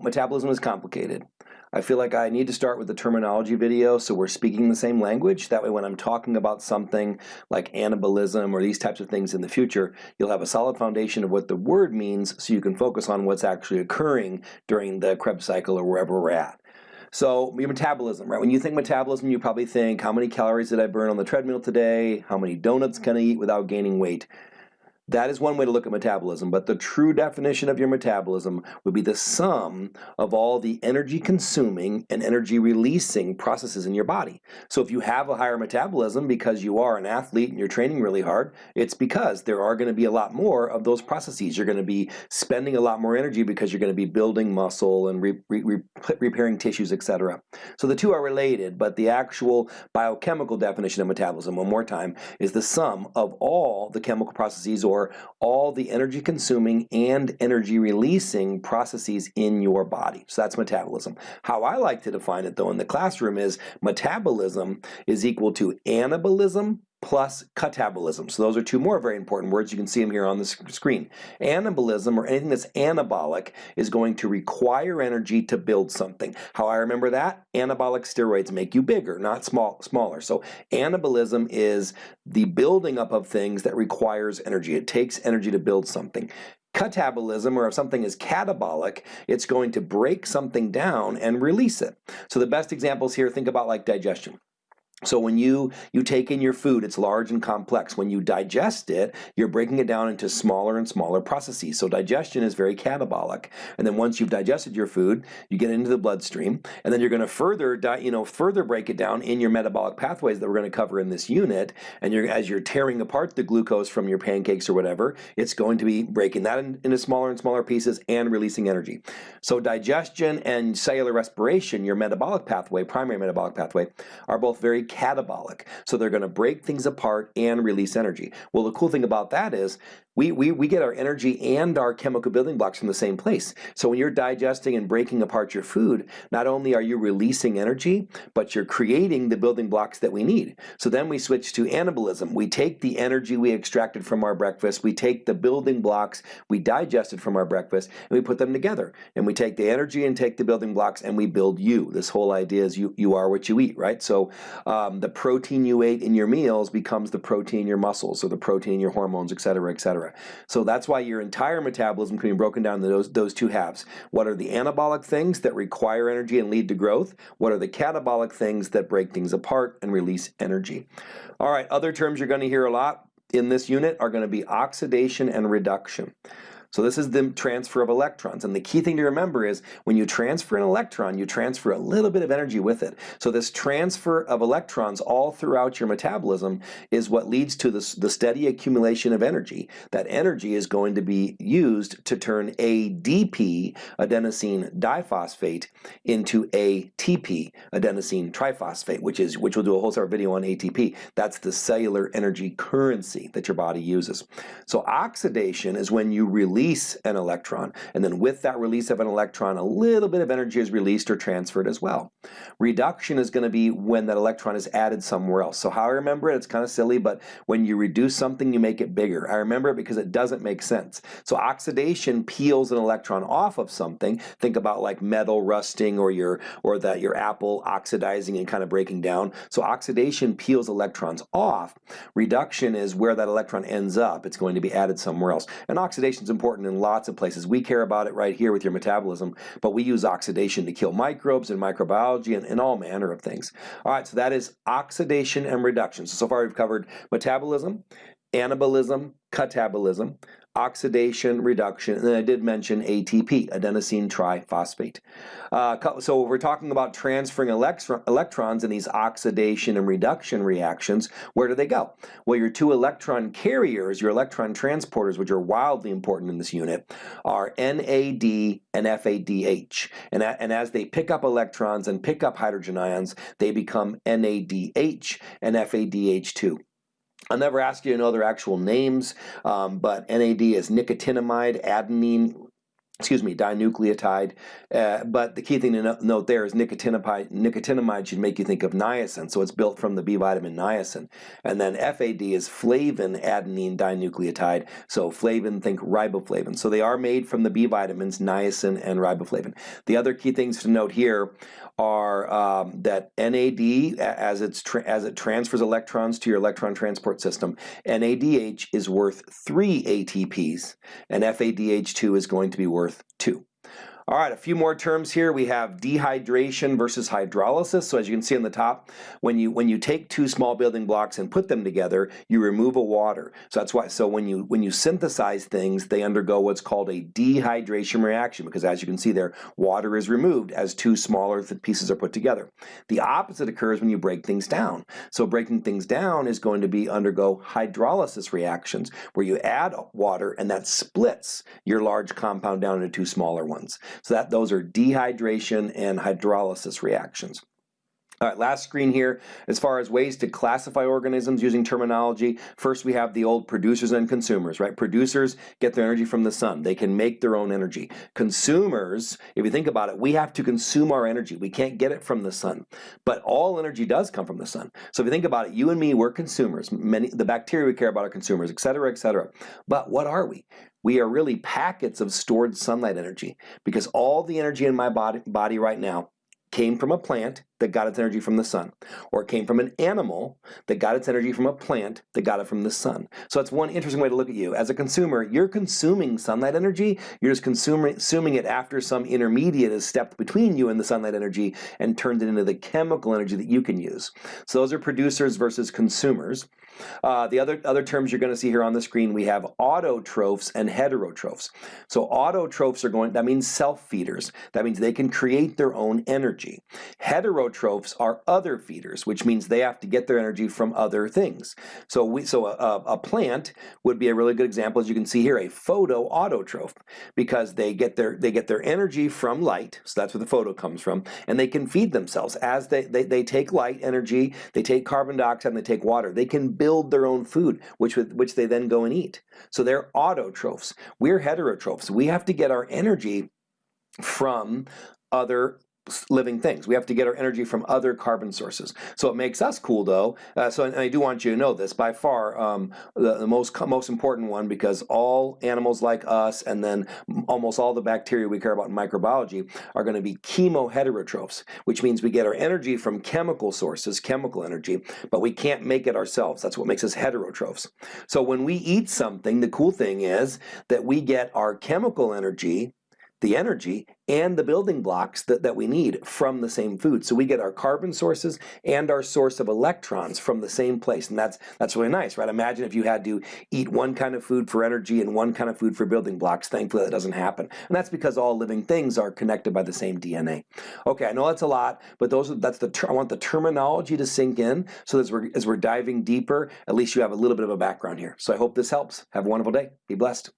Metabolism is complicated. I feel like I need to start with the terminology video so we're speaking the same language. That way when I'm talking about something like anabolism or these types of things in the future, you'll have a solid foundation of what the word means so you can focus on what's actually occurring during the Krebs cycle or wherever we're at. So your metabolism, right? When you think metabolism, you probably think, how many calories did I burn on the treadmill today? How many donuts can I eat without gaining weight? That is one way to look at metabolism, but the true definition of your metabolism would be the sum of all the energy consuming and energy releasing processes in your body. So if you have a higher metabolism because you are an athlete and you're training really hard, it's because there are going to be a lot more of those processes. You're going to be spending a lot more energy because you're going to be building muscle and re re repairing tissues, etc. So the two are related, but the actual biochemical definition of metabolism, one more time, is the sum of all the chemical processes or all the energy consuming and energy releasing processes in your body. So that's metabolism. How I like to define it though in the classroom is metabolism is equal to anabolism plus catabolism. So those are two more very important words. You can see them here on the screen. Anabolism, or anything that's anabolic, is going to require energy to build something. How I remember that? Anabolic steroids make you bigger, not small, smaller. So anabolism is the building up of things that requires energy. It takes energy to build something catabolism, or if something is catabolic, it's going to break something down and release it. So the best examples here, think about like digestion. So when you, you take in your food, it's large and complex. When you digest it, you're breaking it down into smaller and smaller processes. So digestion is very catabolic. And then once you've digested your food, you get into the bloodstream, and then you're going to further, you know, further break it down in your metabolic pathways that we're going to cover in this unit. And you're, as you're tearing apart the glucose from your pancakes or whatever, it's going to be breaking that in, into smaller and smaller pieces and releasing energy. So digestion and cellular respiration, your metabolic pathway, primary metabolic pathway, are both very catabolic. So they're going to break things apart and release energy. Well, the cool thing about that is we, we, we get our energy and our chemical building blocks from the same place. So when you're digesting and breaking apart your food, not only are you releasing energy, but you're creating the building blocks that we need. So then we switch to anabolism. We take the energy we extracted from our breakfast, we take the building blocks we digested from our breakfast, and we put them together. And we take the energy and take the building blocks and we build you. This whole idea is you, you are what you eat, right? So um, the protein you ate in your meals becomes the protein in your muscles or the protein in your hormones, et cetera, et cetera. So that's why your entire metabolism can be broken down into those, those two halves. What are the anabolic things that require energy and lead to growth? What are the catabolic things that break things apart and release energy? All right, other terms you're going to hear a lot in this unit are going to be oxidation and reduction. So this is the transfer of electrons. And the key thing to remember is when you transfer an electron, you transfer a little bit of energy with it. So this transfer of electrons all throughout your metabolism is what leads to this, the steady accumulation of energy. That energy is going to be used to turn ADP, adenosine diphosphate, into ATP, adenosine triphosphate, which is which we'll do a whole separate video on ATP. That's the cellular energy currency that your body uses. So oxidation is when you release release an electron. And then with that release of an electron, a little bit of energy is released or transferred as well. Reduction is going to be when that electron is added somewhere else. So how I remember it, it's kind of silly, but when you reduce something, you make it bigger. I remember it because it doesn't make sense. So oxidation peels an electron off of something. Think about like metal rusting or your or that your apple oxidizing and kind of breaking down. So oxidation peels electrons off. Reduction is where that electron ends up. It's going to be added somewhere else. And oxidation is important important in lots of places. We care about it right here with your metabolism, but we use oxidation to kill microbes and microbiology and, and all manner of things. All right, so that is oxidation and reduction. So, so far we've covered metabolism, anabolism, catabolism, oxidation reduction, and then I did mention ATP, adenosine triphosphate. Uh, so we're talking about transferring electrons in these oxidation and reduction reactions. Where do they go? Well, your two electron carriers, your electron transporters, which are wildly important in this unit, are NAD and FADH. And, and as they pick up electrons and pick up hydrogen ions, they become NADH and FADH2. I'll never ask you to know their actual names, um, but NAD is nicotinamide adenine excuse me, dinucleotide. Uh, but the key thing to no note there is nicotinamide, nicotinamide should make you think of niacin, so it's built from the B vitamin niacin. And then FAD is flavin adenine dinucleotide, so flavin, think riboflavin. So they are made from the B vitamins, niacin and riboflavin. The other key things to note here are um, that NAD, as, it's as it transfers electrons to your electron transport system, NADH is worth 3 ATPs, and FADH2 is going to be worth 2. All right, a few more terms here. We have dehydration versus hydrolysis. So as you can see on the top, when you when you take two small building blocks and put them together, you remove a water. So that's why. So when you when you synthesize things, they undergo what's called a dehydration reaction because as you can see there, water is removed as two smaller pieces are put together. The opposite occurs when you break things down. So breaking things down is going to be undergo hydrolysis reactions where you add water and that splits your large compound down into two smaller ones. So that those are dehydration and hydrolysis reactions. All right, last screen here, as far as ways to classify organisms using terminology, first we have the old producers and consumers, right? Producers get their energy from the sun. They can make their own energy. Consumers, if you think about it, we have to consume our energy. We can't get it from the sun. But all energy does come from the sun. So if you think about it, you and me, we're consumers. Many The bacteria we care about are consumers, et cetera, et cetera. But what are we? we are really packets of stored sunlight energy because all the energy in my body, body right now came from a plant that got its energy from the sun, or it came from an animal that got its energy from a plant that got it from the sun. So that's one interesting way to look at you. As a consumer, you're consuming sunlight energy, you're just consuming, it after some intermediate has stepped between you and the sunlight energy and turned it into the chemical energy that you can use. So those are producers versus consumers. Uh, the other, other terms you're going to see here on the screen, we have autotrophs and heterotrophs. So autotrophs are going, that means self-feeders. That means they can create their own energy. Heterotrophs are other feeders, which means they have to get their energy from other things. So we, so a, a plant would be a really good example, as you can see here, a photoautotroph, because they get their they get their energy from light, so that's where the photo comes from, and they can feed themselves as they, they, they take light energy, they take carbon dioxide, and they take water. They can build their own food, which, which they then go and eat. So they're autotrophs. We're heterotrophs. We have to get our energy from other living things. We have to get our energy from other carbon sources. So it makes us cool though. Uh, so and I do want you to know this by far um, the, the, most most important one because all animals like us and then almost all the bacteria we care about in microbiology are going to be chemoheterotrophs, which means we get our energy from chemical sources, chemical energy, but we can't make it ourselves. That's what makes us heterotrophs. So when we eat something, the cool thing is that we get our chemical energy the energy and the building blocks that, that we need from the same food. So we get our carbon sources and our source of electrons from the same place. And that's, that's really nice, right? Imagine if you had to eat one kind of food for energy and one kind of food for building blocks. Thankfully, that doesn't happen. And that's because all living things are connected by the same DNA. Okay, I know that's a lot, but those are, that's the I want the terminology to sink in so as we're, as we're diving deeper, at least you have a little bit of a background here. So I hope this helps. Have a wonderful day. Be blessed.